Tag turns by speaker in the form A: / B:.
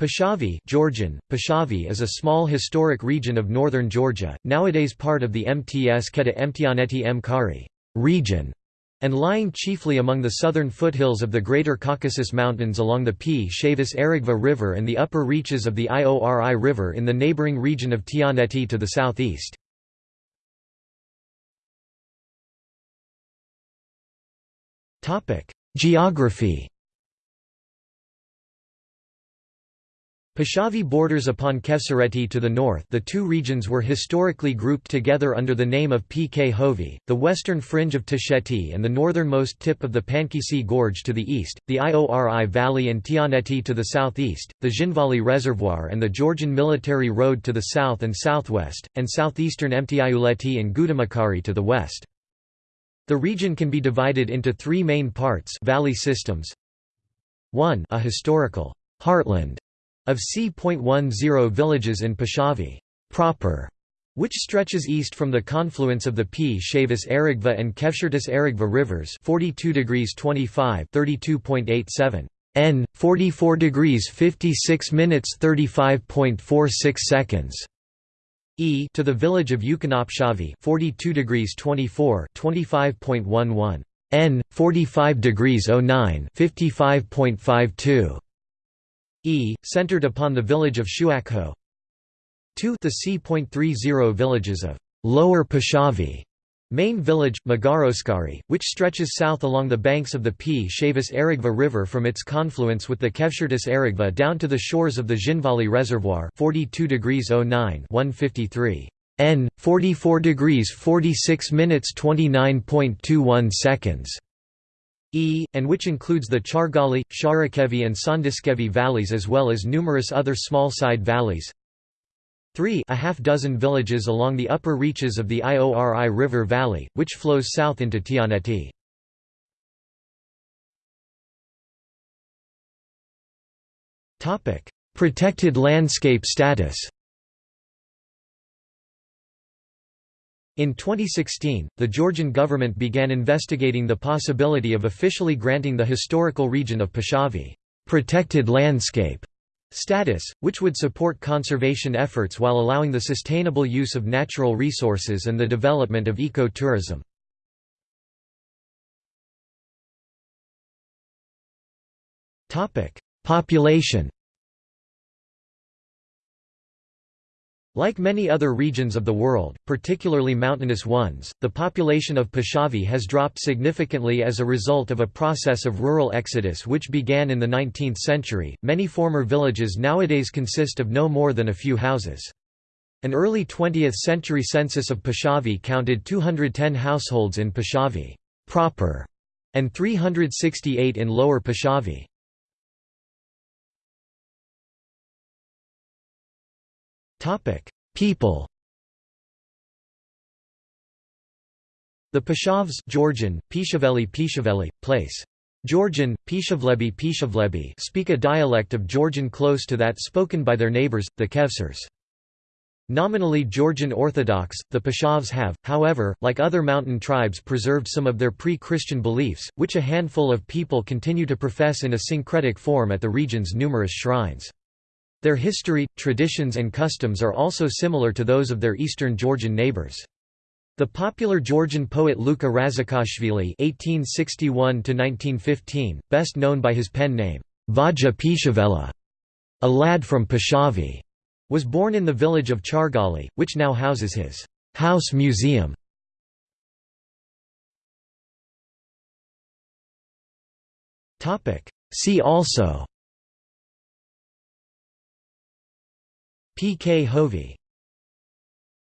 A: Pshavi Georgian, Pshavi is a small historic region of northern Georgia, nowadays part of the Mtskheta Mtianeti M. Region, and lying chiefly among the southern foothills of the Greater Caucasus Mountains along the Pshavis Aragvi River and the upper reaches of the Iori River in the neighboring region of Tianeti to the southeast. Geography Pshavi borders upon Khevsureti to the north the two regions were historically grouped together under the name of Pkhovi, the western fringe of Tusheti and the northernmost tip of the Pankisi Gorge to the east, the Iori Valley and Tianeti to the southeast, the Zhinvali Reservoir and the Georgian Military Road to the south and southwest, and southeastern Mtiuleti and Gudamakari to the west. The region can be divided into three main parts valley systems. 1 a historical heartland of c.10 villages in Pshavi proper, which stretches east from the confluence of the Pshavis Aragvi and Khevsurtis Aragvi rivers 42 degrees 25 32.87 n 44 degrees 56 minutes 35.46 seconds e to the village of Yukonopshavi 42 degrees 24 25.11 n 45 degrees 09 55.52 e, centered upon the village of Shuakho 2 the c.30 villages of Lower Pshavi Main village, Magaroskari, which stretches south along the banks of the Pshavis Aragvi River from its confluence with the Khevsurtis Aragvi down to the shores of the Zhinvali Reservoir 42 degrees 09 153 n 44 degrees 46 minutes 29.21 seconds E, and which includes the Chargali, Sharakevi and Sandiskevi valleys as well as numerous other small side valleys. 3 a half dozen villages along the upper reaches of the Iori River Valley, which flows south into Tianeti. Protected landscape status In 2016, the Georgian government began investigating the possibility of officially granting the historical region of Pshavi protected landscape status, which would support conservation efforts while allowing the sustainable use of natural resources and the development of eco-tourism. Population Like many other regions of the world, particularly mountainous ones, the population of Pshavi has dropped significantly as a result of a process of rural exodus which began in the 19th century. Many former villages nowadays consist of no more than a few houses. An early 20th century census of Pshavi counted 210 households in Pshavi proper and 368 in Lower Pshavi. People. The Pshavs Georgian, Pishaveli Pishaveli, place. Georgian, Pishavlebi Pishavlebi speak a dialect of Georgian close to that spoken by their neighbors, the Khevsurs. Nominally Georgian Orthodox, the Pshavs have, however, like other mountain tribes preserved some of their pre-Christian beliefs, which a handful of people continue to profess in a syncretic form at the region's numerous shrines. Their history, traditions and customs are also similar to those of their eastern Georgian neighbors. The popular Georgian poet Luka Razikashvili (1861–1915), best known by his pen name Vazha-Pshavela, a lad from Pshavi, was born in the village of Chargali, which now houses his house museum. Topic. See also. Pkhovi